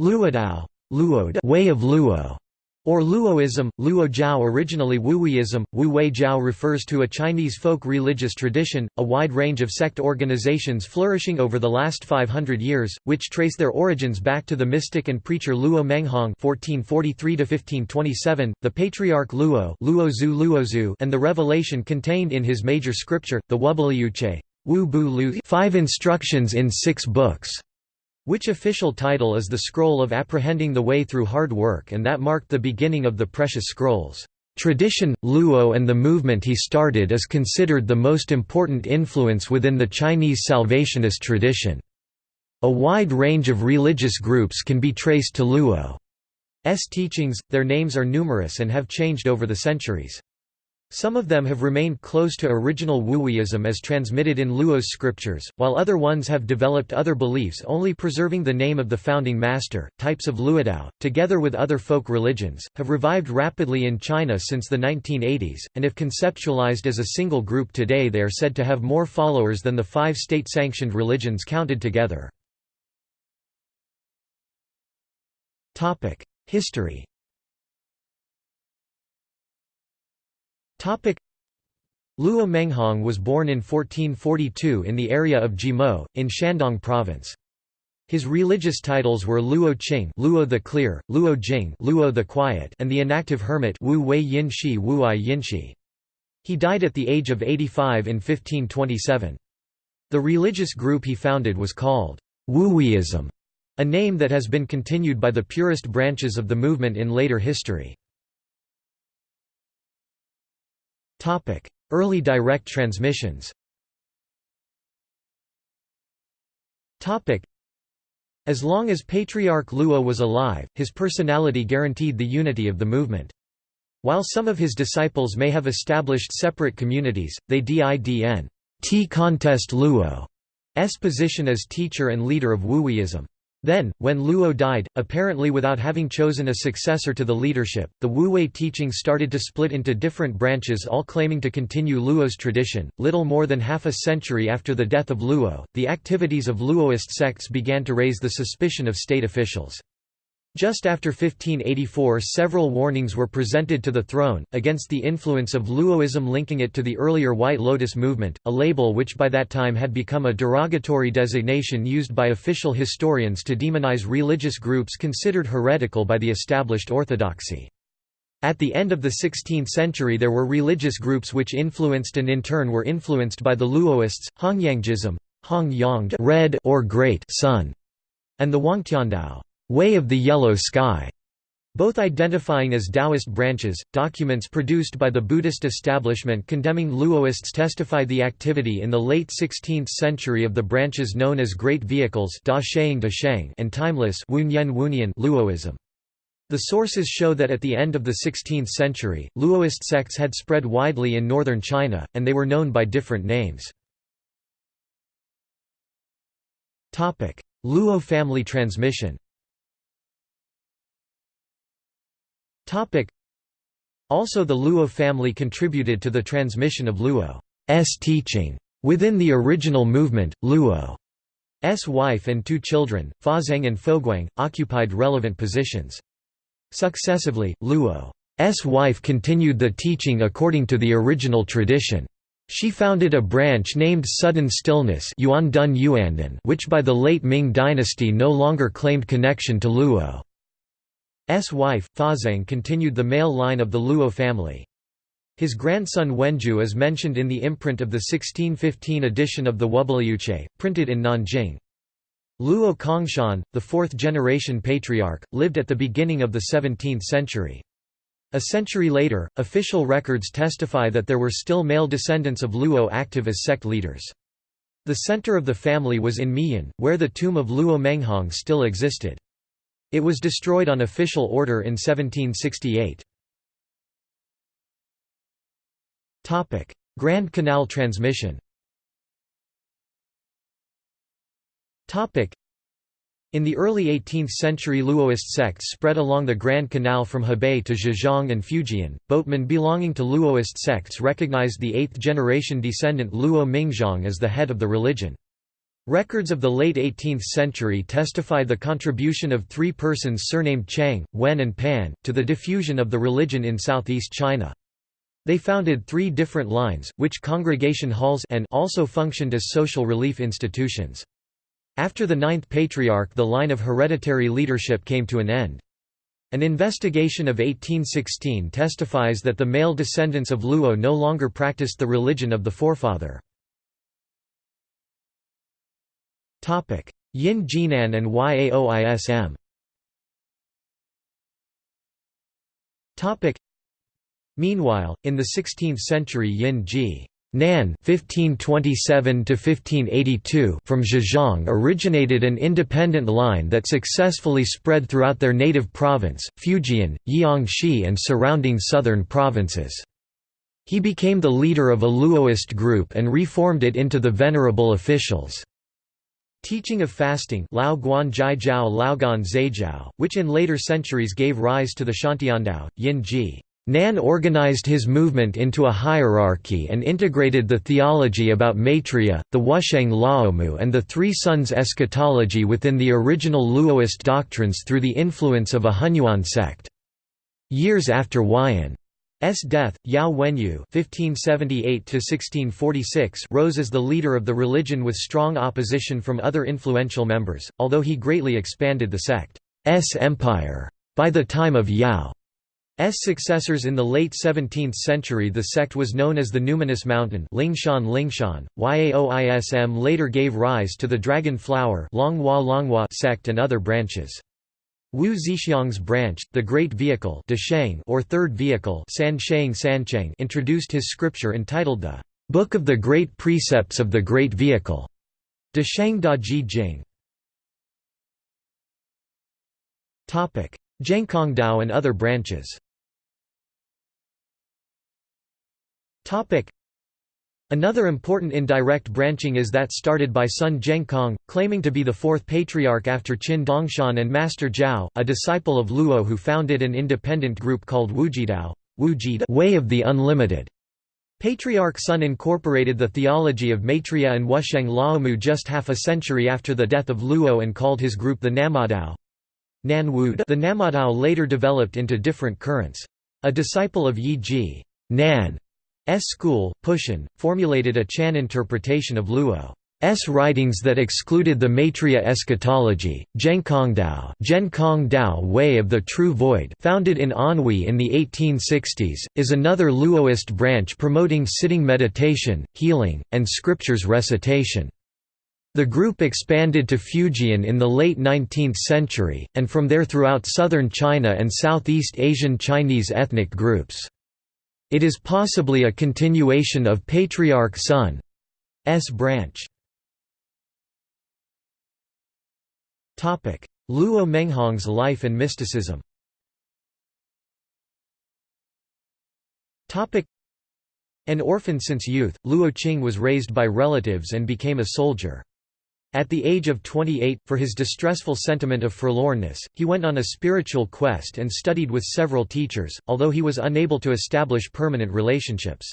Luodao way of Luo, or Luoism, Luo Jiao originally Wuweism, Wu Wei refers to a Chinese folk religious tradition, a wide range of sect organizations flourishing over the last 500 years, which trace their origins back to the mystic and preacher Luo Menghong (1443–1527), the patriarch Luo Luozu Luozu, and the revelation contained in his major scripture, the Wubaliuche, Wu Bu Lu, five instructions in six books which official title is the Scroll of Apprehending the Way Through Hard Work and that marked the beginning of the Precious Scrolls. Tradition, Luo and the movement he started is considered the most important influence within the Chinese Salvationist tradition. A wide range of religious groups can be traced to Luo's teachings, their names are numerous and have changed over the centuries. Some of them have remained close to original Wuweism as transmitted in Luo's scriptures, while other ones have developed other beliefs only preserving the name of the founding master. Types of Luodao, together with other folk religions, have revived rapidly in China since the 1980s, and if conceptualized as a single group today they are said to have more followers than the five state-sanctioned religions counted together. History Luo Menghong was born in 1442 in the area of Jimo, in Shandong Province. His religious titles were Luo Qing Luo the Clear, Luo Jing Luo the Quiet and the Inactive Hermit Wu Wei Yinshi Wuai Yinshi. He died at the age of 85 in 1527. The religious group he founded was called Wuweism, a name that has been continued by the purist branches of the movement in later history. Early direct transmissions As long as Patriarch Luo was alive, his personality guaranteed the unity of the movement. While some of his disciples may have established separate communities, they didn t contest Luo's position as teacher and leader of Wuweism. Then, when Luo died, apparently without having chosen a successor to the leadership, the Wu Wei teaching started to split into different branches all claiming to continue Luo's tradition. Little more than half a century after the death of Luo, the activities of Luoist sects began to raise the suspicion of state officials. Just after 1584 several warnings were presented to the throne, against the influence of Luoism linking it to the earlier White Lotus movement, a label which by that time had become a derogatory designation used by official historians to demonize religious groups considered heretical by the established orthodoxy. At the end of the 16th century there were religious groups which influenced and in turn were influenced by the Luoists, Hongyangjism Hong red or great sun, and the Huangtiandao Way of the Yellow Sky, both identifying as Taoist branches. Documents produced by the Buddhist establishment condemning Luoists testify the activity in the late 16th century of the branches known as Great Vehicles and Timeless Luoism. The sources show that at the end of the 16th century, Luoist sects had spread widely in northern China, and they were known by different names. Luo family transmission Also the Luo family contributed to the transmission of Luo's teaching. Within the original movement, Luo's wife and two children, Fazeng and Foguang, occupied relevant positions. Successively, Luo's wife continued the teaching according to the original tradition. She founded a branch named Sudden Stillness which by the late Ming dynasty no longer claimed connection to Luo. S wife, Fazeng continued the male line of the Luo family. His grandson Wenju is mentioned in the imprint of the 1615 edition of the Wubaliuche, printed in Nanjing. Luo Kongshan, the fourth-generation patriarch, lived at the beginning of the 17th century. A century later, official records testify that there were still male descendants of Luo active as sect leaders. The center of the family was in Miyun, where the tomb of Luo Menghong still existed. It was destroyed on official order in 1768. Grand Canal transmission in the early 18th century Luoist sects spread along the Grand Canal from Hebei to Zhejiang and Fujian. Boatmen belonging to Luoist sects recognized the eighth-generation descendant Luo Mingzhang as the head of the religion. Records of the late 18th century testify the contribution of three persons surnamed Chang, Wen and Pan, to the diffusion of the religion in southeast China. They founded three different lines, which congregation halls and also functioned as social relief institutions. After the ninth patriarch the line of hereditary leadership came to an end. An investigation of 1816 testifies that the male descendants of Luo no longer practiced the religion of the forefather. Yin Jinan and Yaoism Meanwhile, in the 16th century Yin Ji Nan (1527–1582) from Zhejiang originated an independent line that successfully spread throughout their native province, Fujian, Jiangxi, and surrounding southern provinces. He became the leader of a Luoist group and reformed it into the Venerable Officials. Teaching of fasting Lao Guan Jai Jiao Laogan Zaijiao, which in later centuries gave rise to the Shantiandao, Yin Ji. Nan organized his movement into a hierarchy and integrated the theology about Maitreya, the Wusheng Laomu and the Three Sons eschatology within the original Luoist doctrines through the influence of a Hunyuan sect. Years after Huayan S death, Yao Wenyu (1578–1646) rose as the leader of the religion with strong opposition from other influential members, although he greatly expanded the sect's empire. By the time of Yao S successors in the late 17th century the sect was known as the Numinous Mountain Lingshan Lingshan. Yaoism later gave rise to the Dragon Flower Longhua Longhua sect and other branches. Wu Zixiang's branch, the Great Vehicle or Third Vehicle introduced his scripture entitled the Book of the Great Precepts of the Great Vehicle. Desheng Da Ji Jing. Zhengkongdao and other branches Another important indirect branching is that started by Sun Zhengkong, claiming to be the fourth patriarch after Qin Dongshan and Master Zhao, a disciple of Luo who founded an independent group called Wujidao Way of the Unlimited. Patriarch Sun incorporated the theology of Maitreya and Wusheng Laomu just half a century after the death of Luo and called his group the Namadao. The Namadao later developed into different currents. A disciple of Yin Ji Nan school, Pushan, formulated a Chan interpretation of Luo's writings that excluded the Maitreya eschatology. Zhengkongdao, Zhenkongdao Way of the True Void, founded in Anhui in the 1860s, is another Luoist branch promoting sitting meditation, healing, and scriptures recitation. The group expanded to Fujian in the late 19th century, and from there throughout southern China and Southeast Asian Chinese ethnic groups. It is possibly a continuation of Patriarch Sun's branch. Luo Menghong's life and mysticism An orphan since youth, Luo Qing was raised by relatives and became a soldier. At the age of 28, for his distressful sentiment of forlornness, he went on a spiritual quest and studied with several teachers, although he was unable to establish permanent relationships.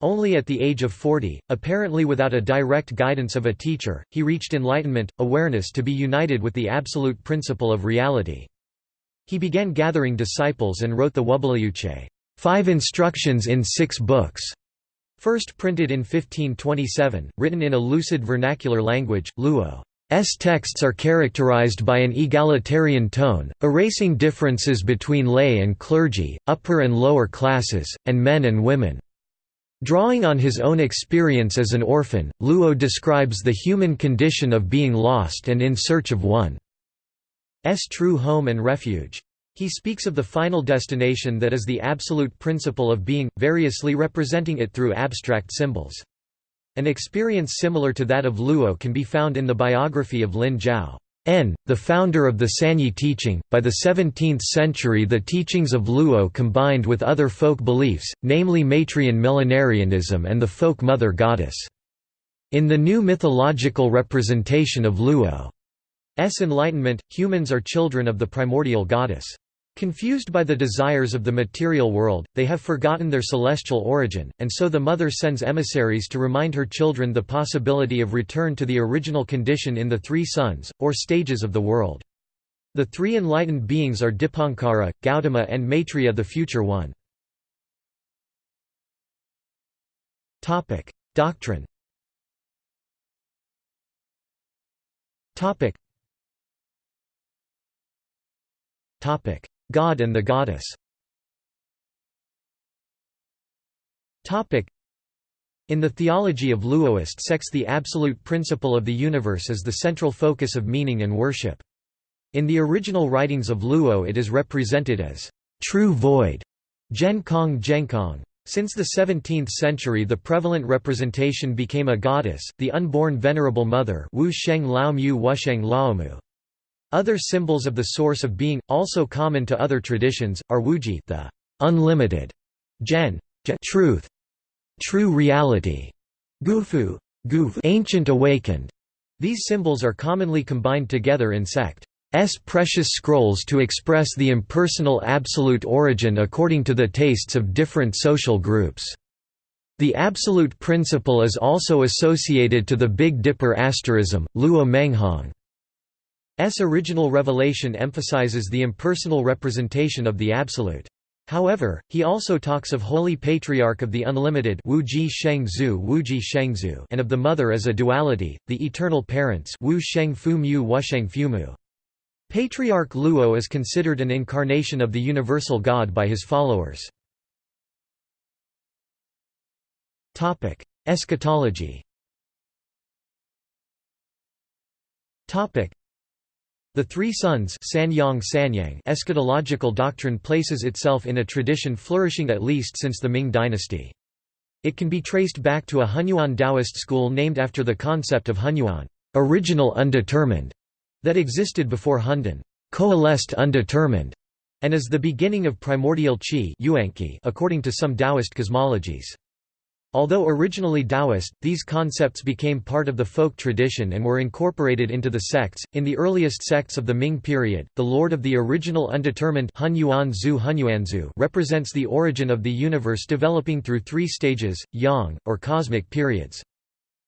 Only at the age of 40, apparently without a direct guidance of a teacher, he reached enlightenment, awareness to be united with the absolute principle of reality. He began gathering disciples and wrote the Wubalayuche, five instructions in six books, First printed in 1527, written in a lucid vernacular language, Luo's texts are characterized by an egalitarian tone, erasing differences between lay and clergy, upper and lower classes, and men and women. Drawing on his own experience as an orphan, Luo describes the human condition of being lost and in search of one's true home and refuge. He speaks of the final destination that is the absolute principle of being, variously representing it through abstract symbols. An experience similar to that of Luo can be found in the biography of Lin Zhao. N, the founder of the Sanyi teaching, by the 17th century the teachings of Luo combined with other folk beliefs, namely Maitreyan millenarianism and the folk mother goddess. In the new mythological representation of Luo's enlightenment, humans are children of the primordial goddess. Confused by the desires of the material world, they have forgotten their celestial origin, and so the mother sends emissaries to remind her children the possibility of return to the original condition in the three suns, or stages of the world. The three enlightened beings are Dipankara, Gautama and Maitreya the future one. Doctrine God and the goddess in the theology of Luoist sects the absolute principle of the universe is the central focus of meaning and worship. In the original writings of Luo it is represented as true void, Zhenkong Zhenkong. Since the 17th century the prevalent representation became a goddess, the unborn Venerable Mother Wu Sheng Lao Mu. Other symbols of the source of being, also common to other traditions, are Wuji the unlimited, Zhen truth, true reality, Gufu, Guf ancient awakened. These symbols are commonly combined together in sect. S precious scrolls to express the impersonal absolute origin according to the tastes of different social groups. The absolute principle is also associated to the Big Dipper asterism, Luo Menghong. S original revelation emphasizes the impersonal representation of the Absolute. However, he also talks of Holy Patriarch of the Unlimited and of the Mother as a duality, the Eternal Parents. Patriarch Luo is considered an incarnation of the universal God by his followers. Eschatology the Three Suns eschatological doctrine places itself in a tradition flourishing at least since the Ming dynasty. It can be traced back to a Hunyuan Taoist school named after the concept of Hunyuan original undetermined", that existed before Hundun coalesced undetermined", and is the beginning of primordial qi according to some Taoist cosmologies. Although originally Taoist, these concepts became part of the folk tradition and were incorporated into the sects. In the earliest sects of the Ming period, the Lord of the original undetermined represents the origin of the universe developing through three stages, yang, or cosmic periods.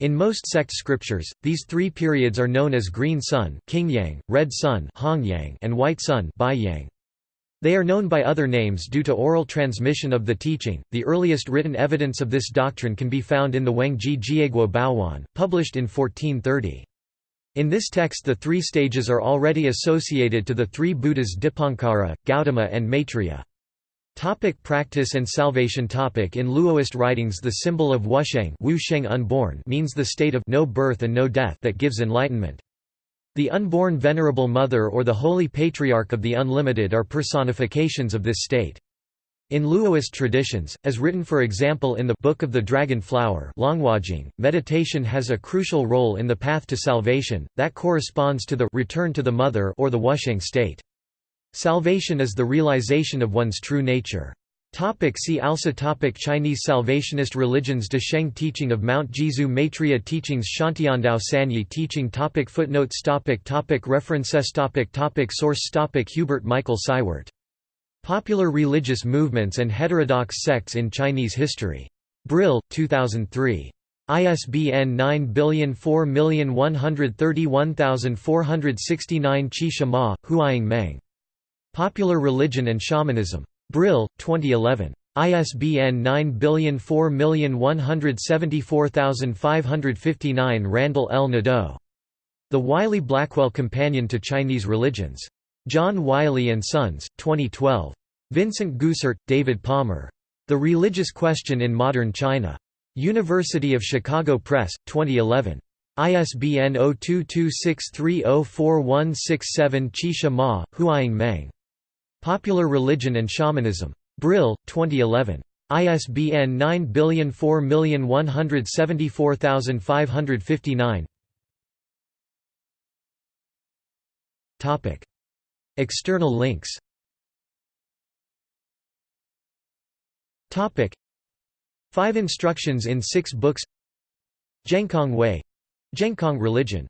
In most sect scriptures, these three periods are known as green sun Qingyang, red sun Hongyang, and white sun Baiyang. They are known by other names due to oral transmission of the teaching. The earliest written evidence of this doctrine can be found in the Wengji Jieguo Baowan, published in 1430. In this text the three stages are already associated to the three Buddhas Dipankara, Gautama and Maitreya. Topic practice and salvation topic In Luoist writings the symbol of Wusheng, Wu Sheng unborn means the state of no birth and no death that gives enlightenment. The unborn Venerable Mother or the Holy Patriarch of the Unlimited are personifications of this state. In Luoist traditions, as written for example in the Book of the Dragon Flower meditation has a crucial role in the path to salvation, that corresponds to the return to the mother or the Wusheng state. Salvation is the realization of one's true nature. Topic see also topic Chinese Salvationist religions De Sheng teaching of Mount Jizu Maitreya teachings Shantiandao Sanyi teaching topic Footnotes topic topic References topic topic Source topic Hubert Michael Seiwert. Popular Religious Movements and Heterodox Sects in Chinese History. Brill, 2003. ISBN 9004131469 Qi Shima, Huaying Meng. Popular Religion and Shamanism. Brill, 2011. ISBN 9004174559 Randall L. Nadeau. The Wiley-Blackwell Companion to Chinese Religions. John Wiley & Sons, 2012. Vincent Goossaert, David Palmer. The Religious Question in Modern China. University of Chicago Press, 2011. ISBN 0226304167 Qi Ma, Huaying Meng. Popular Religion and Shamanism. Brill, 2011. ISBN 9004174559 Topic. External links Topic. Five instructions in six books Zhenkong Way Zhenkong religion